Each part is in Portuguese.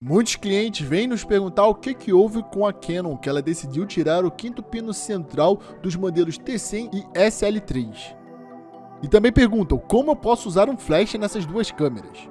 Muitos clientes vêm nos perguntar o que, que houve com a Canon, que ela decidiu tirar o quinto pino central dos modelos T100 e SL3. E também perguntam como eu posso usar um flash nessas duas câmeras.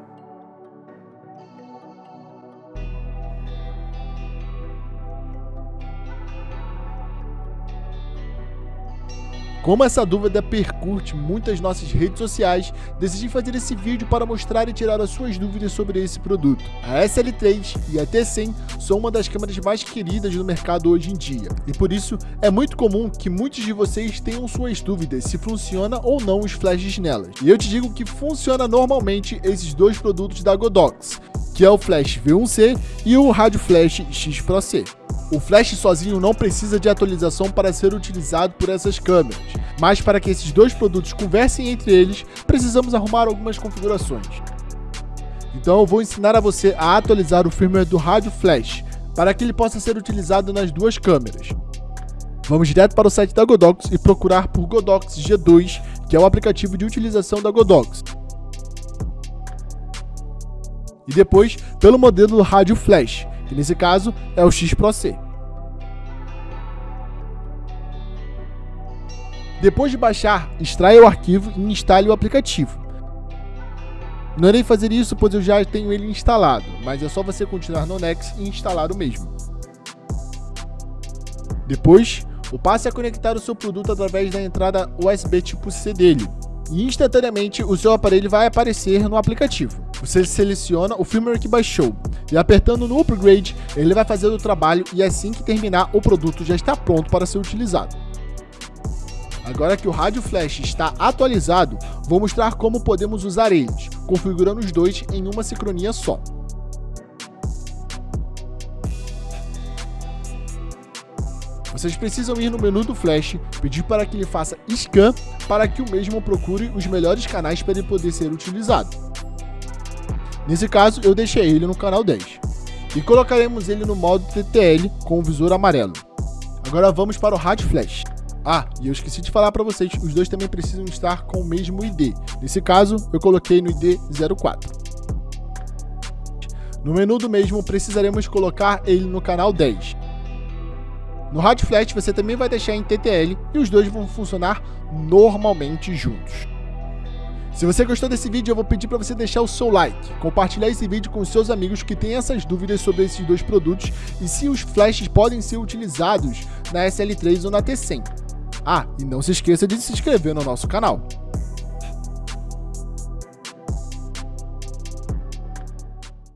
Como essa dúvida percute muitas nossas redes sociais, decidi fazer esse vídeo para mostrar e tirar as suas dúvidas sobre esse produto. A SL3 e a T100 são uma das câmeras mais queridas no mercado hoje em dia, e por isso é muito comum que muitos de vocês tenham suas dúvidas se funciona ou não os flashes nelas. E eu te digo que funciona normalmente esses dois produtos da Godox, que é o Flash V1C e o Rádio Flash X Pro C. O flash sozinho não precisa de atualização para ser utilizado por essas câmeras, mas para que esses dois produtos conversem entre eles, precisamos arrumar algumas configurações. Então eu vou ensinar a você a atualizar o firmware do rádio flash, para que ele possa ser utilizado nas duas câmeras. Vamos direto para o site da Godox e procurar por Godox G2, que é o aplicativo de utilização da Godox. E depois pelo modelo do rádio flash, que nesse caso é o X Depois de baixar, extraia o arquivo e instale o aplicativo. Não irei fazer isso pois eu já tenho ele instalado, mas é só você continuar no Next e instalar o mesmo. Depois, o passe é conectar o seu produto através da entrada USB tipo C dele, e instantaneamente o seu aparelho vai aparecer no aplicativo. Você seleciona o firmware que baixou e apertando no upgrade, ele vai fazer o trabalho e assim que terminar, o produto já está pronto para ser utilizado. Agora que o rádio flash está atualizado, vou mostrar como podemos usar eles, configurando os dois em uma sincronia só. Vocês precisam ir no menu do Flash, pedir para que ele faça scan para que o mesmo procure os melhores canais para ele poder ser utilizado. Nesse caso, eu deixei ele no canal 10. E colocaremos ele no modo TTL com o visor amarelo. Agora vamos para o Rádio Flash. Ah, e eu esqueci de falar para vocês, os dois também precisam estar com o mesmo ID. Nesse caso, eu coloquei no ID 04. No menu do mesmo, precisaremos colocar ele no canal 10. No Hard Flash você também vai deixar em TTL e os dois vão funcionar normalmente juntos. Se você gostou desse vídeo, eu vou pedir para você deixar o seu like, compartilhar esse vídeo com seus amigos que têm essas dúvidas sobre esses dois produtos e se os flashes podem ser utilizados na SL3 ou na T100. Ah, e não se esqueça de se inscrever no nosso canal.